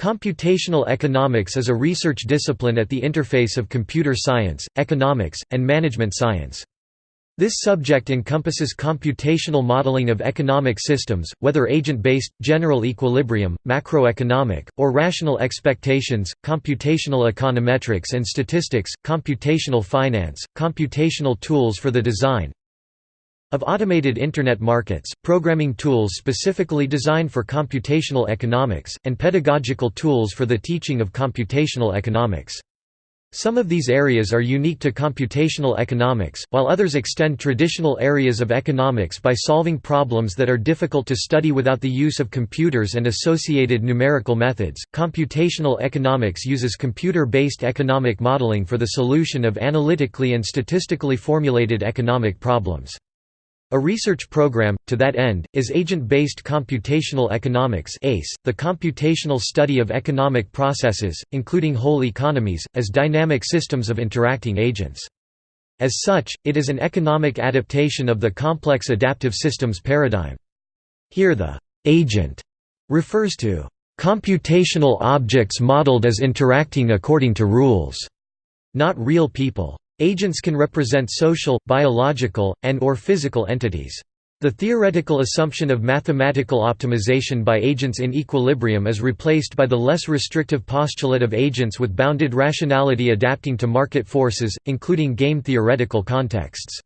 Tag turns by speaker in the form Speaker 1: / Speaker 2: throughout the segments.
Speaker 1: Computational economics is a research discipline at the interface of computer science, economics, and management science. This subject encompasses computational modeling of economic systems, whether agent-based, general equilibrium, macroeconomic, or rational expectations, computational econometrics and statistics, computational finance, computational tools for the design, of automated Internet markets, programming tools specifically designed for computational economics, and pedagogical tools for the teaching of computational economics. Some of these areas are unique to computational economics, while others extend traditional areas of economics by solving problems that are difficult to study without the use of computers and associated numerical methods. Computational economics uses computer based economic modeling for the solution of analytically and statistically formulated economic problems. A research program, to that end, is Agent-Based Computational Economics the computational study of economic processes, including whole economies, as dynamic systems of interacting agents. As such, it is an economic adaptation of the complex adaptive systems paradigm. Here the «agent» refers to «computational objects modeled as interacting according to rules», not real people. Agents can represent social, biological, and or physical entities. The theoretical assumption of mathematical optimization by agents in equilibrium is replaced by the less restrictive postulate of agents with bounded rationality adapting to market forces, including game-theoretical contexts.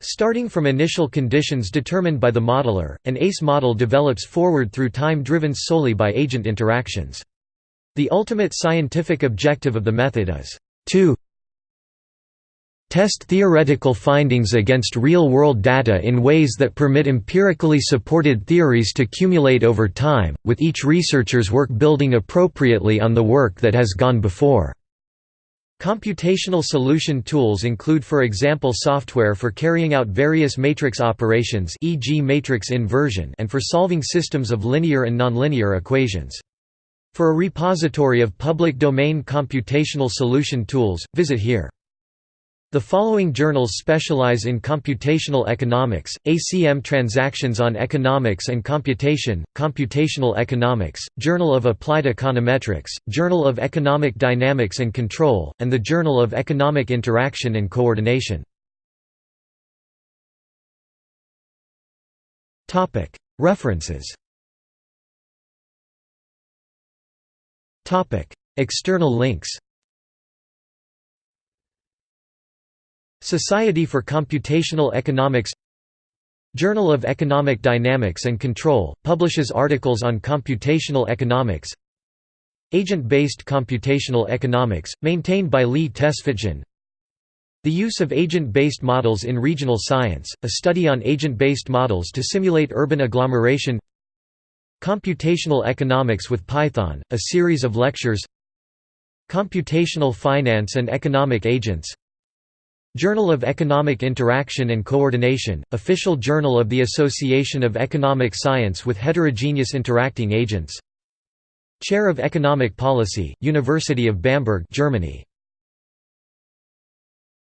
Speaker 1: Starting from initial conditions determined by the modeler, an ACE model develops forward through time driven solely by agent interactions. The ultimate scientific objective of the method is to test theoretical findings against real-world data in ways that permit empirically supported theories to accumulate over time, with each researcher's work building appropriately on the work that has gone before. Computational solution tools include for example software for carrying out various matrix operations e.g. matrix inversion and for solving systems of linear and nonlinear equations. For a repository of public domain computational solution tools, visit here. The following journals specialize in computational economics, ACM Transactions on Economics and Computation, Computational Economics, Journal of Applied Econometrics, Journal of Economic Dynamics and Control, and the Journal of Economic Interaction and Coordination. References External links Society for Computational Economics Journal of Economic Dynamics and Control, publishes articles on computational economics Agent-based computational economics, maintained by Leigh Tesfatsion The use of agent-based models in regional science, a study on agent-based models to simulate urban agglomeration Computational Economics with Python, a series of lectures Computational Finance and Economic Agents Journal of Economic Interaction and Coordination, official journal of the Association of Economic Science with Heterogeneous Interacting Agents. Chair of Economic Policy, University of Bamberg Germany